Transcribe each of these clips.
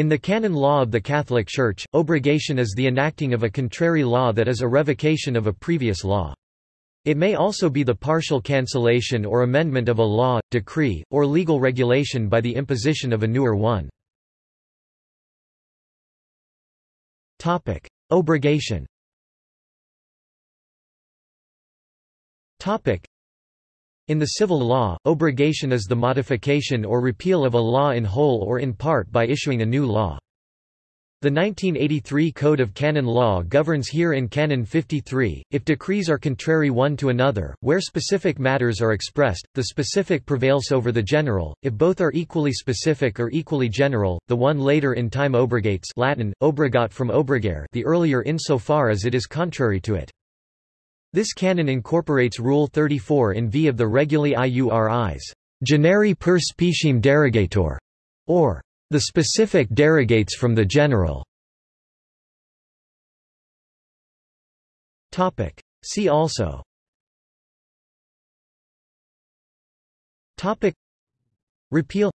In the canon law of the Catholic Church, obrogation is the enacting of a contrary law that is a revocation of a previous law. It may also be the partial cancellation or amendment of a law, decree, or legal regulation by the imposition of a newer one. Obrogation in the civil law, obrogation is the modification or repeal of a law in whole or in part by issuing a new law. The 1983 Code of Canon Law governs here in Canon 53, if decrees are contrary one to another, where specific matters are expressed, the specific prevails over the general, if both are equally specific or equally general, the one later in time obrogates Latin, obrogat from obrogare the earlier insofar as it is contrary to it. This canon incorporates Rule 34 in v of the Regulae Iuris, generi per speciem derogatur, or the specific derogates from the general. Topic. See also Topic. Repeal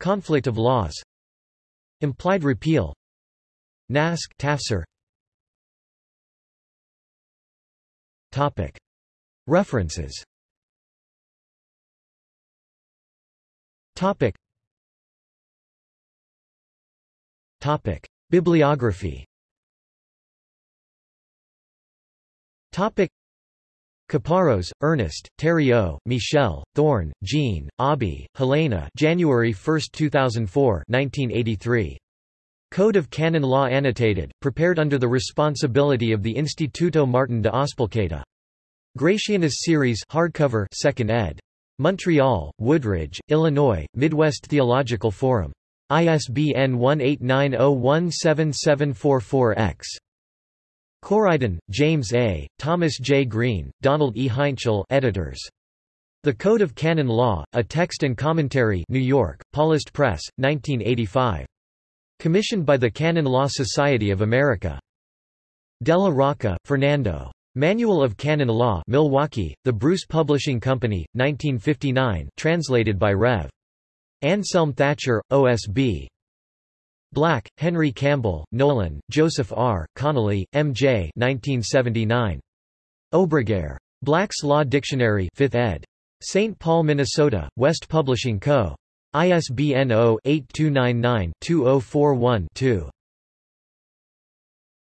Conflict of laws Implied repeal Naskh References. Bibliography Topic. Caparros, Ernest, Theriault, Michel, Thorn, Jean, Abi, Helena January 1, 2004 1983. Code of Canon Law Annotated, prepared under the responsibility of the Instituto Martin de Azpilcueta. Gratianus Series hardcover 2nd ed. Montreal, Woodridge, Illinois, Midwest Theological Forum. ISBN 1890177744-X. Coriden, James A., Thomas J. Green, Donald E. Heintschel editors. The Code of Canon Law, A Text and Commentary New York, Paulist Press, 1985. Commissioned by the Canon Law Society of America. Della Rocca, Fernando. Manual of Canon Law Milwaukee, The Bruce Publishing Company, 1959 translated by Rev. Anselm Thatcher, OSB. Black, Henry Campbell, Nolan, Joseph R., Connolly, M.J. 1979. Obrogare. Black's Law Dictionary 5th ed. St. Paul, Minnesota, West Publishing Co. ISBN 0-8299-2041-2.